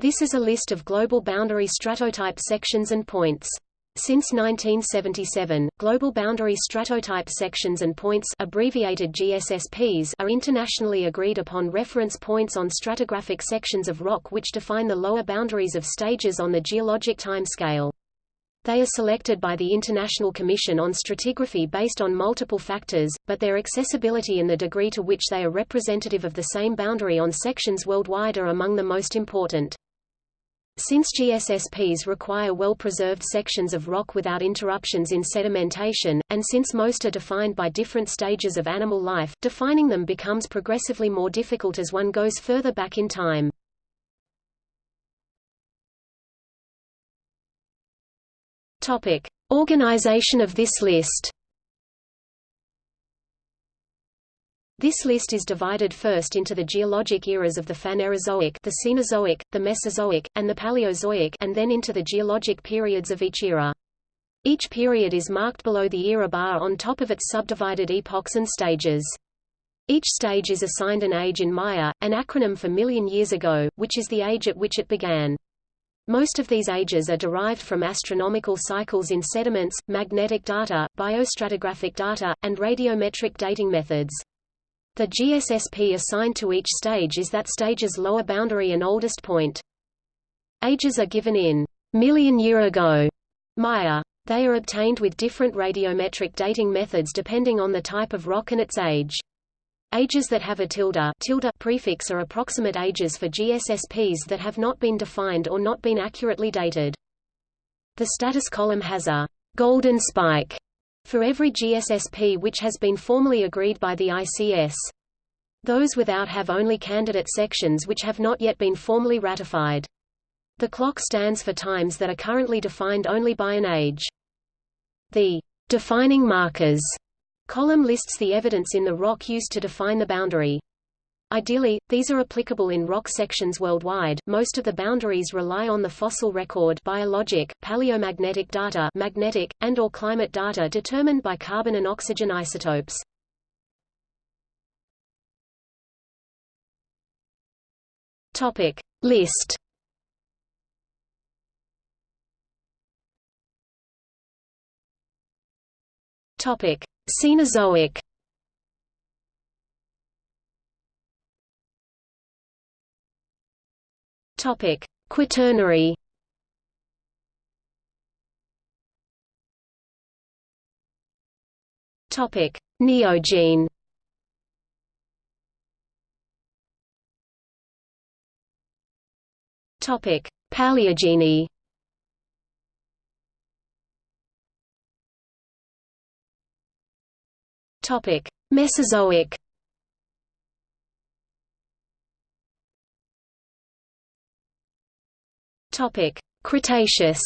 This is a list of global boundary stratotype sections and points. Since 1977, global boundary stratotype sections and points abbreviated GSSPs are internationally agreed upon reference points on stratigraphic sections of rock which define the lower boundaries of stages on the geologic timescale. They are selected by the International Commission on Stratigraphy based on multiple factors, but their accessibility and the degree to which they are representative of the same boundary on sections worldwide are among the most important. Since GSSPs require well-preserved sections of rock without interruptions in sedimentation, and since most are defined by different stages of animal life, defining them becomes progressively more difficult as one goes further back in time. Topic: Organization of this list. This list is divided first into the geologic eras of the Phanerozoic, the Cenozoic, the Mesozoic, and the Paleozoic and then into the geologic periods of each era. Each period is marked below the era bar on top of its subdivided epochs and stages. Each stage is assigned an age in Mya, an acronym for million years ago, which is the age at which it began. Most of these ages are derived from astronomical cycles in sediments, magnetic data, biostratigraphic data, and radiometric dating methods. The GSSP assigned to each stage is that stage's lower boundary and oldest point. Ages are given in million year ago Mya. They are obtained with different radiometric dating methods depending on the type of rock and its age. Ages that have a tilde, tilde prefix are approximate ages for GSSPs that have not been defined or not been accurately dated. The status column has a golden spike for every GSSP which has been formally agreed by the ICS. Those without have only candidate sections which have not yet been formally ratified. The clock stands for times that are currently defined only by an age. The defining markers column lists the evidence in the rock used to define the boundary. Ideally, these are applicable in rock sections worldwide. Most of the boundaries rely on the fossil record biologic, paleomagnetic data magnetic, and or climate data determined by carbon and oxygen isotopes. Topic. List Topic: Cenozoic Topic: Quaternary. Topic: Neogene. Topic: Paleogene. Topic: Mesozoic. Topic: Cretaceous.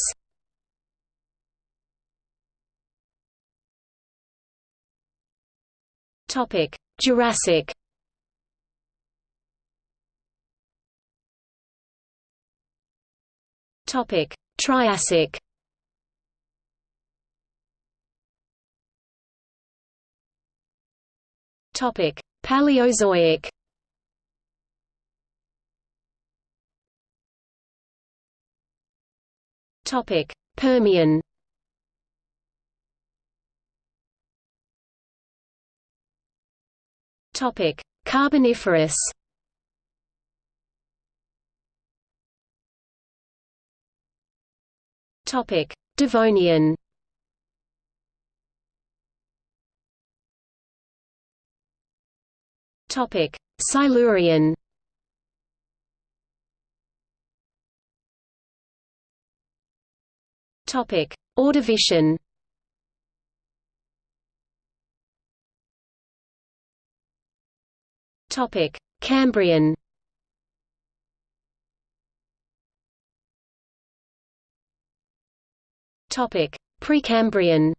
Topic: Jurassic. Topic: Triassic. Topic: Paleozoic. Topic: Permian. Topic: Carboniferous. Topic: Devonian. Topic: Silurian. Topic: Ordovician. Topic: Cambrian. Topic: Precambrian.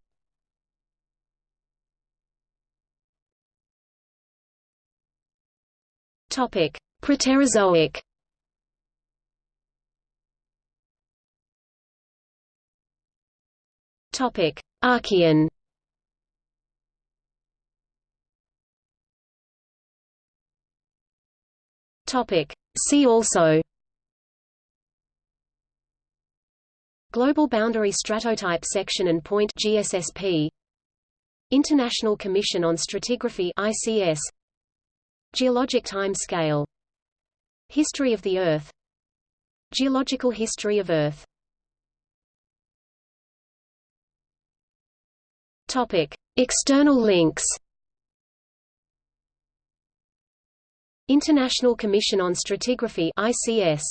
Topic: Proterozoic. Topic: Archean. Topic: See also. Global Boundary Stratotype Section and Point GSSP International Commission on Stratigraphy ICS Geologic time scale. History of the Earth. Geological history of Earth Topic. External links International Commission on Stratigraphy ICS